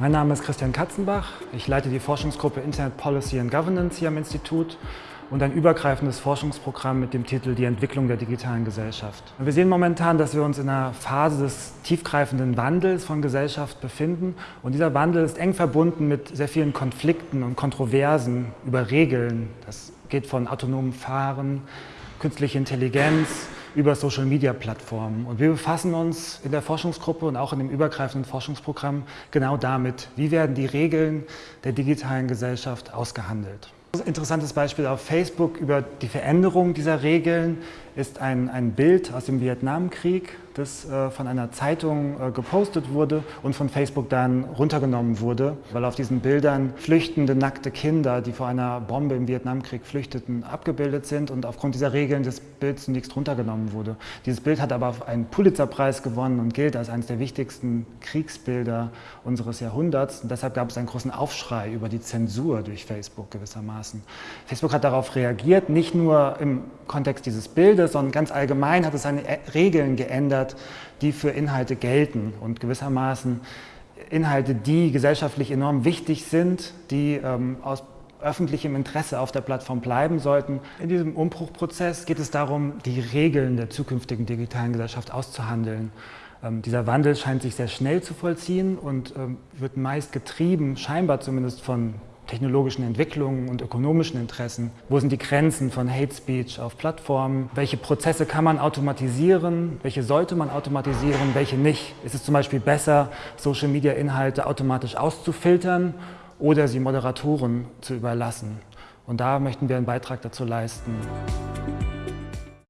Mein Name ist Christian Katzenbach. Ich leite die Forschungsgruppe Internet Policy and Governance hier am Institut und ein übergreifendes Forschungsprogramm mit dem Titel Die Entwicklung der digitalen Gesellschaft. Wir sehen momentan, dass wir uns in einer Phase des tiefgreifenden Wandels von Gesellschaft befinden und dieser Wandel ist eng verbunden mit sehr vielen Konflikten und Kontroversen über Regeln. Das geht von autonomem Fahren, künstliche Intelligenz, über Social-Media-Plattformen. Und wir befassen uns in der Forschungsgruppe und auch in dem übergreifenden Forschungsprogramm genau damit, wie werden die Regeln der digitalen Gesellschaft ausgehandelt. Ein interessantes Beispiel auf Facebook über die Veränderung dieser Regeln ist ein, ein Bild aus dem Vietnamkrieg, das äh, von einer Zeitung äh, gepostet wurde und von Facebook dann runtergenommen wurde, weil auf diesen Bildern flüchtende, nackte Kinder, die vor einer Bombe im Vietnamkrieg flüchteten, abgebildet sind und aufgrund dieser Regeln des Bilds zunächst runtergenommen wurde. Dieses Bild hat aber einen Pulitzerpreis gewonnen und gilt als eines der wichtigsten Kriegsbilder unseres Jahrhunderts und deshalb gab es einen großen Aufschrei über die Zensur durch Facebook gewissermaßen. Facebook hat darauf reagiert, nicht nur im Kontext dieses Bildes, sondern ganz allgemein hat es seine Regeln geändert, die für Inhalte gelten und gewissermaßen Inhalte, die gesellschaftlich enorm wichtig sind, die ähm, aus öffentlichem Interesse auf der Plattform bleiben sollten. In diesem Umbruchprozess geht es darum, die Regeln der zukünftigen digitalen Gesellschaft auszuhandeln. Ähm, dieser Wandel scheint sich sehr schnell zu vollziehen und ähm, wird meist getrieben, scheinbar zumindest von technologischen Entwicklungen und ökonomischen Interessen? Wo sind die Grenzen von Hate Speech auf Plattformen? Welche Prozesse kann man automatisieren? Welche sollte man automatisieren? Welche nicht? Ist es zum Beispiel besser, Social-Media-Inhalte automatisch auszufiltern oder sie Moderatoren zu überlassen? Und da möchten wir einen Beitrag dazu leisten.